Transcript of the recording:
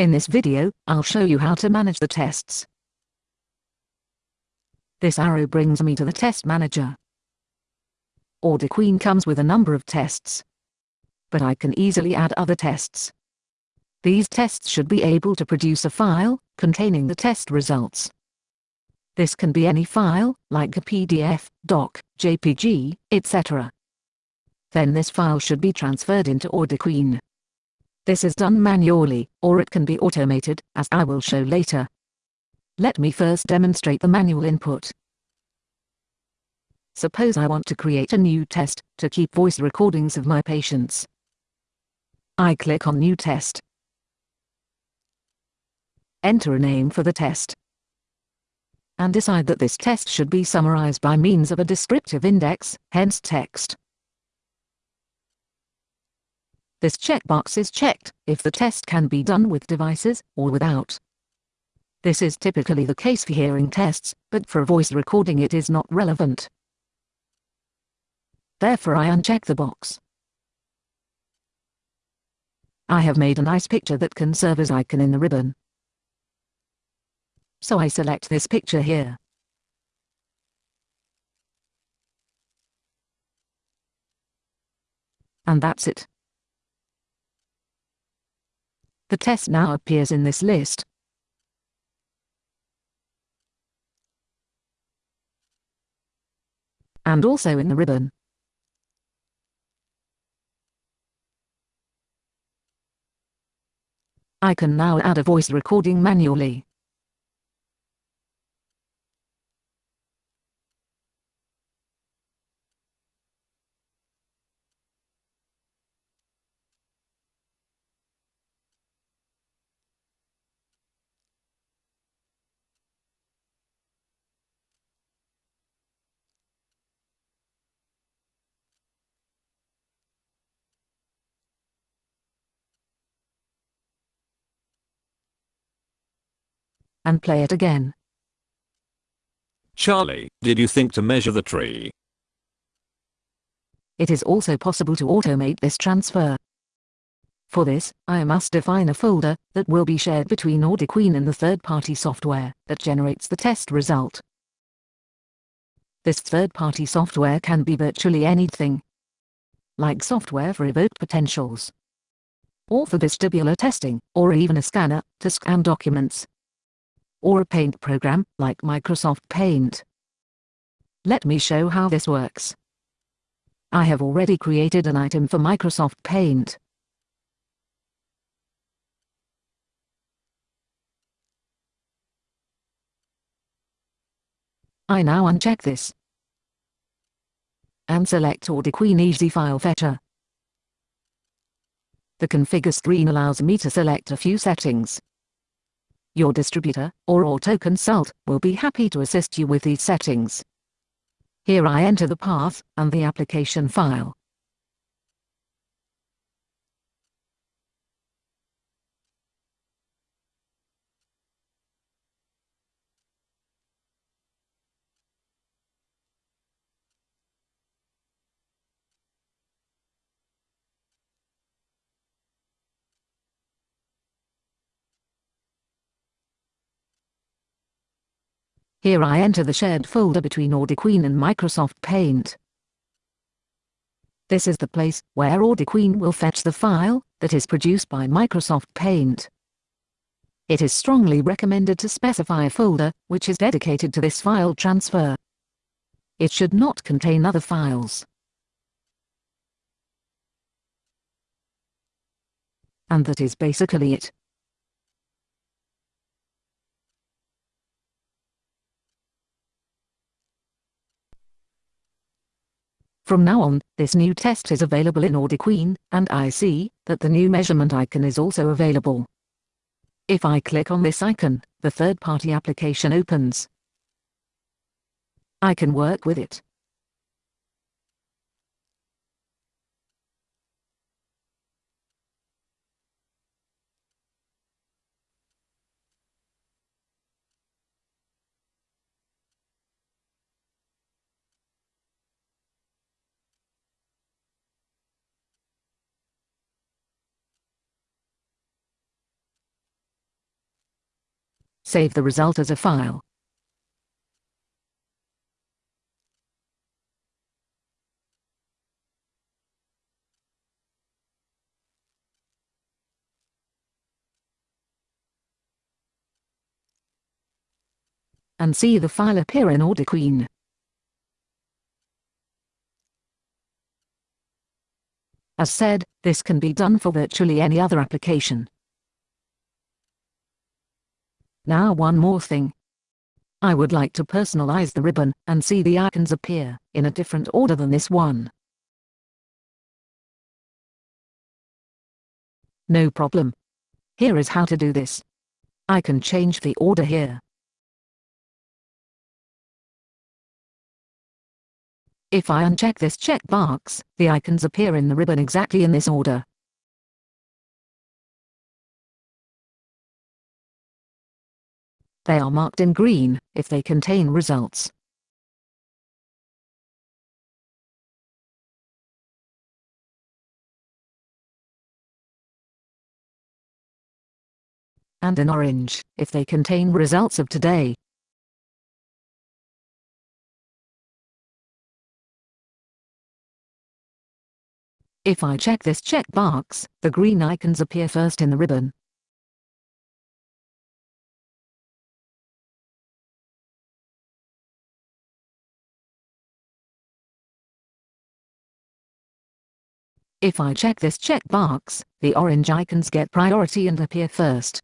In this video, I'll show you how to manage the tests. This arrow brings me to the test manager. AudioQueen comes with a number of tests. But I can easily add other tests. These tests should be able to produce a file, containing the test results. This can be any file, like a PDF, doc, JPG, etc. Then this file should be transferred into AudioQueen. This is done manually, or it can be automated, as I will show later. Let me first demonstrate the manual input. Suppose I want to create a new test, to keep voice recordings of my patients. I click on New Test. Enter a name for the test. And decide that this test should be summarized by means of a descriptive index, hence text. This checkbox is checked if the test can be done with devices or without. This is typically the case for hearing tests, but for voice recording it is not relevant. Therefore I uncheck the box. I have made a nice picture that can serve as icon in the ribbon. So I select this picture here. And that's it. The test now appears in this list. And also in the ribbon. I can now add a voice recording manually. And play it again. Charlie, did you think to measure the tree? It is also possible to automate this transfer. For this, I must define a folder that will be shared between AudioQueen and the third-party software that generates the test result. This third-party software can be virtually anything, like software for evoked potentials, or for vestibular testing, or even a scanner to scan documents or a paint program like Microsoft Paint. Let me show how this works. I have already created an item for Microsoft Paint. I now uncheck this and select AudioQueen Easy File Fetcher. The configure screen allows me to select a few settings. Your distributor, or Otoconsult, will be happy to assist you with these settings. Here I enter the path, and the application file. Here I enter the shared folder between AudioQueen and Microsoft Paint. This is the place where AudioQueen will fetch the file that is produced by Microsoft Paint. It is strongly recommended to specify a folder which is dedicated to this file transfer. It should not contain other files. And that is basically it. From now on, this new test is available in AudioQueen, and I see that the new measurement icon is also available. If I click on this icon, the third-party application opens. I can work with it. Save the result as a file. and see the file appear in AudioQueen. As said, this can be done for virtually any other application. Now one more thing. I would like to personalize the ribbon, and see the icons appear, in a different order than this one. No problem. Here is how to do this. I can change the order here. If I uncheck this checkbox, the icons appear in the ribbon exactly in this order. They are marked in green, if they contain results. And in orange, if they contain results of today. If I check this checkbox, the green icons appear first in the ribbon. If I check this checkbox, the orange icons get priority and appear first.